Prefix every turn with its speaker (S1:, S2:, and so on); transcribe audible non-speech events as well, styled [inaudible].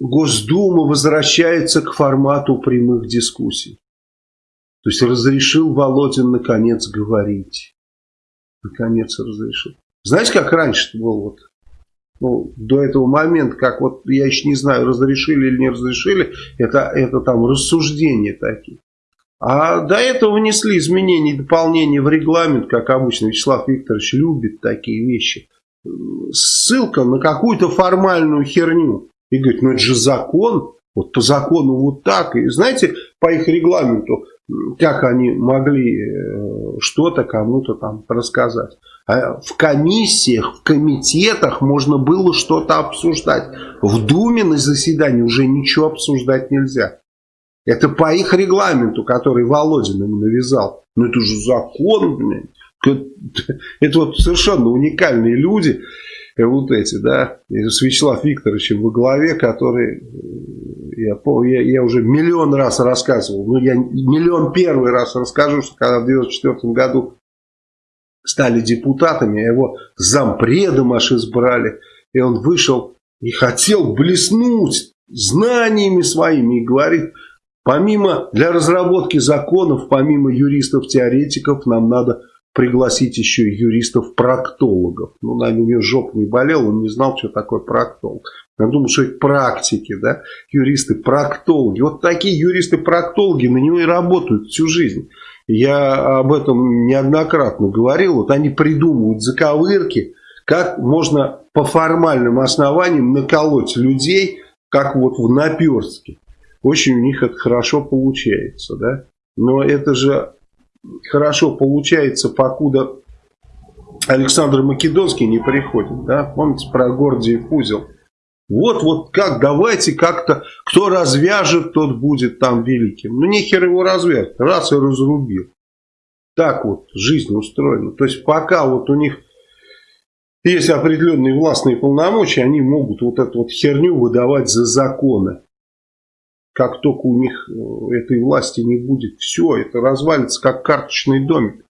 S1: Госдума возвращается к формату прямых дискуссий. То есть разрешил Володин наконец говорить. Наконец разрешил. Знаете, как раньше было вот, ну, до этого момента, как вот, я еще не знаю, разрешили или не разрешили, это, это там рассуждения такие. А до этого внесли изменения и дополнения в регламент, как обычно Вячеслав Викторович любит такие вещи. Ссылка на какую-то формальную херню. И говорит, ну это же закон, вот по закону вот так. И знаете, по их регламенту, как они могли э, что-то кому-то там рассказать. А в комиссиях, в комитетах можно было что-то обсуждать. В Думе на заседании уже ничего обсуждать нельзя. Это по их регламенту, который Володин им навязал. Ну это же закон, блин. [laughs] Это вот совершенно уникальные люди, вот эти, да, с Вячеслав Викторовичем во главе, который, э, я, я, я уже миллион раз рассказывал, ну я миллион первый раз расскажу, что когда в 94 году стали депутатами, а его зампредом аж избрали, и он вышел и хотел блеснуть знаниями своими и говорит, помимо для разработки законов, помимо юристов-теоретиков, нам надо пригласить еще юристов-проктологов. Ну, наверное, у него жопа не болел, он не знал, что такое проктолог. Я думал, что это практики, да, юристы-проктологи. Вот такие юристы-проктологи на него и работают всю жизнь. Я об этом неоднократно говорил. Вот они придумывают заковырки, как можно по формальным основаниям наколоть людей, как вот в наперстке. Очень у них это хорошо получается, да. Но это же хорошо получается, покуда Александр Македонский не приходит, да. Помните про Гордиев узел? Вот, вот как, давайте как-то, кто развяжет, тот будет там великим. Ну, нехер его развязать, раз и разрубил. Так вот жизнь устроена. То есть, пока вот у них есть определенные властные полномочия, они могут вот эту вот херню выдавать за законы. Как только у них э, этой власти не будет, все, это развалится как карточный домик.